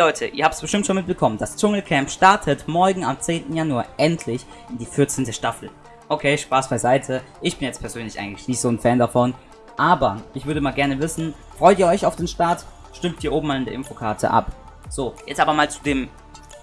Leute, ihr habt es bestimmt schon mitbekommen, das Dschungelcamp startet morgen am 10. Januar endlich in die 14. Staffel. Okay, Spaß beiseite, ich bin jetzt persönlich eigentlich nicht so ein Fan davon, aber ich würde mal gerne wissen, freut ihr euch auf den Start? Stimmt hier oben mal in der Infokarte ab. So, jetzt aber mal zu dem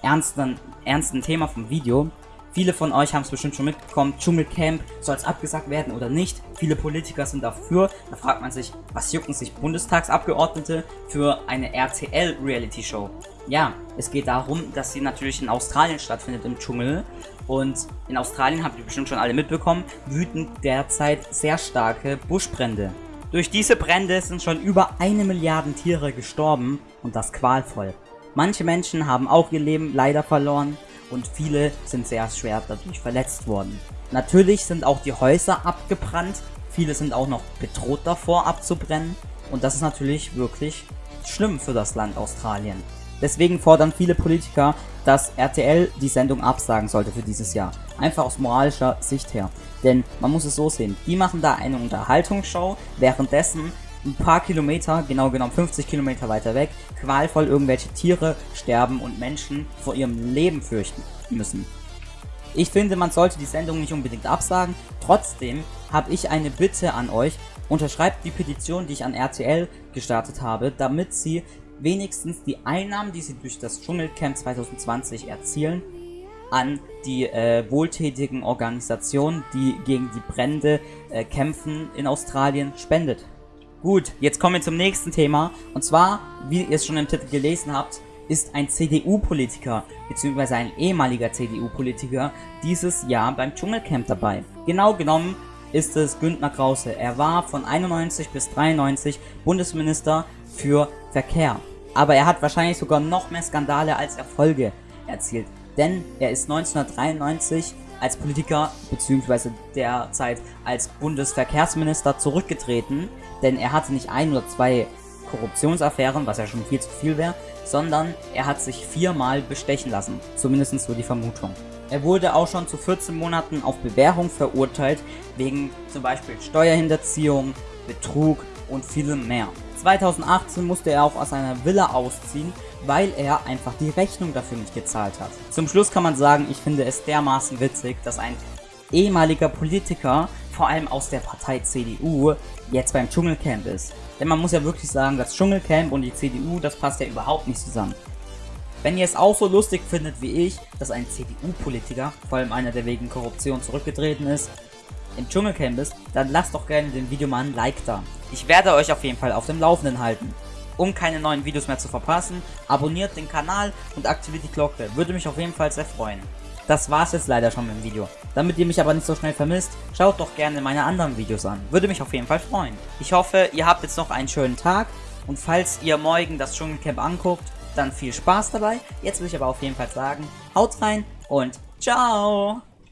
ernsten, ernsten Thema vom Video. Viele von euch haben es bestimmt schon mitbekommen, Dschungelcamp, soll es abgesagt werden oder nicht? Viele Politiker sind dafür. Da fragt man sich, was jucken sich Bundestagsabgeordnete für eine RTL-Reality-Show? Ja, es geht darum, dass sie natürlich in Australien stattfindet, im Dschungel. Und in Australien, habt ihr bestimmt schon alle mitbekommen, wüten derzeit sehr starke Buschbrände. Durch diese Brände sind schon über eine Milliarde Tiere gestorben und das qualvoll. Manche Menschen haben auch ihr Leben leider verloren und viele sind sehr schwer dadurch verletzt worden. Natürlich sind auch die Häuser abgebrannt, viele sind auch noch bedroht davor abzubrennen und das ist natürlich wirklich schlimm für das Land Australien. Deswegen fordern viele Politiker, dass RTL die Sendung absagen sollte für dieses Jahr. Einfach aus moralischer Sicht her. Denn man muss es so sehen, die machen da eine Unterhaltungsshow, währenddessen ein paar Kilometer, genau genommen 50 Kilometer weiter weg, qualvoll irgendwelche Tiere sterben und Menschen vor ihrem Leben fürchten müssen. Ich finde, man sollte die Sendung nicht unbedingt absagen, trotzdem habe ich eine Bitte an euch, unterschreibt die Petition, die ich an RTL gestartet habe, damit sie wenigstens die Einnahmen, die sie durch das Dschungelcamp 2020 erzielen, an die äh, wohltätigen Organisationen, die gegen die Brände äh, kämpfen in Australien, spendet. Gut, jetzt kommen wir zum nächsten Thema. Und zwar, wie ihr es schon im Titel gelesen habt, ist ein CDU-Politiker, beziehungsweise ein ehemaliger CDU-Politiker, dieses Jahr beim Dschungelcamp dabei. Genau genommen ist es Günther Krause. Er war von 91 bis 93 Bundesminister für Verkehr. Aber er hat wahrscheinlich sogar noch mehr Skandale als Erfolge erzielt. Denn er ist 1993 als Politiker bzw. derzeit als Bundesverkehrsminister zurückgetreten, denn er hatte nicht ein oder zwei Korruptionsaffären, was ja schon viel zu viel wäre, sondern er hat sich viermal bestechen lassen, zumindest so die Vermutung. Er wurde auch schon zu 14 Monaten auf Bewährung verurteilt, wegen zum Beispiel Steuerhinterziehung, Betrug und vielem mehr. 2018 musste er auch aus seiner Villa ausziehen, weil er einfach die Rechnung dafür nicht gezahlt hat. Zum Schluss kann man sagen, ich finde es dermaßen witzig, dass ein ehemaliger Politiker, vor allem aus der Partei CDU, jetzt beim Dschungelcamp ist. Denn man muss ja wirklich sagen, das Dschungelcamp und die CDU, das passt ja überhaupt nicht zusammen. Wenn ihr es auch so lustig findet wie ich, dass ein CDU-Politiker, vor allem einer, der wegen Korruption zurückgetreten ist, im Dschungelcamp ist, dann lasst doch gerne dem Video mal ein Like da. Ich werde euch auf jeden Fall auf dem Laufenden halten. Um keine neuen Videos mehr zu verpassen, abonniert den Kanal und aktiviert die Glocke. Würde mich auf jeden Fall sehr freuen. Das war's jetzt leider schon mit dem Video. Damit ihr mich aber nicht so schnell vermisst, schaut doch gerne meine anderen Videos an. Würde mich auf jeden Fall freuen. Ich hoffe, ihr habt jetzt noch einen schönen Tag und falls ihr morgen das Dschungelcamp anguckt, dann viel Spaß dabei. Jetzt will ich aber auf jeden Fall sagen, haut rein und ciao!